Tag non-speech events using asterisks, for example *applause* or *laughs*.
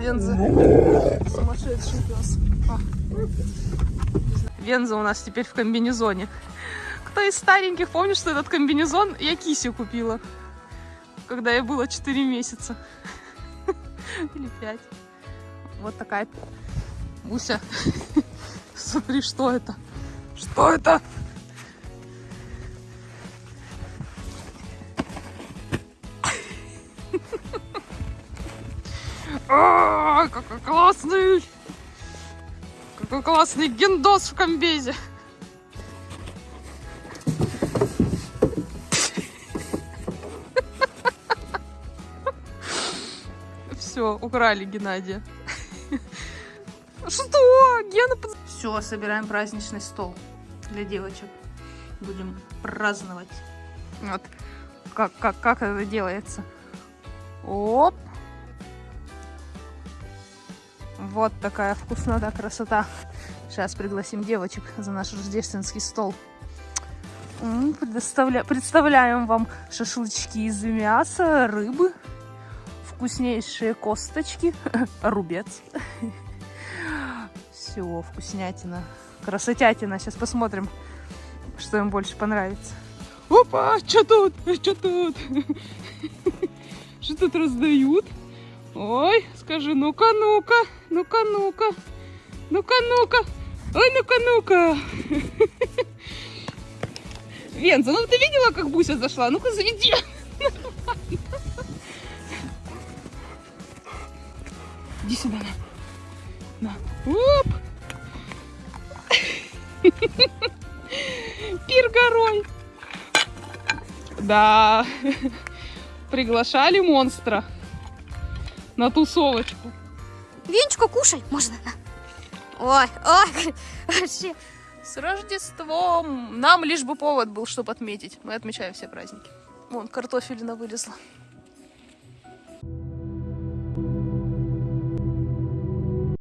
Венза. Сумасшедший пес. А. Венза у нас теперь в комбинезоне. Кто из стареньких помнит, что этот комбинезон я Кисе купила, когда ей было 4 месяца. Или 5. Вот такая Буся. Смотри, что это? Что это? А, какой классный! Какой классный гендос в комбезе! Все, украли Геннадия. Что? Гена. Все, собираем праздничный стол для девочек. Будем праздновать. Вот. Как, как, как это делается? Оп. Вот такая вкуснота, красота. Сейчас пригласим девочек за наш рождественский стол. Предоставля... Представляем вам шашлычки из мяса, рыбы, вкуснейшие косточки, *laughs* рубец. Все, вкуснятина, красотятина. Сейчас посмотрим, что им больше понравится. Опа, что тут? Что тут? *laughs* Что тут раздают? Ой, скажи, ну-ка, ну-ка, ну-ка, ну-ка, ну-ка, ну-ка, ой, ну-ка, ну-ка. *laughs* Венза, ну ты видела, как Буся зашла? Ну-ка, заведи. *laughs* Иди сюда, на. на. Оп. *laughs* Пир горой. Да. Приглашали монстра на тусовочку. Венечку кушай, можно? Ой, ой, вообще. С Рождеством! Нам лишь бы повод был, чтобы отметить. Мы отмечаем все праздники. Вон, картофелина вылезла.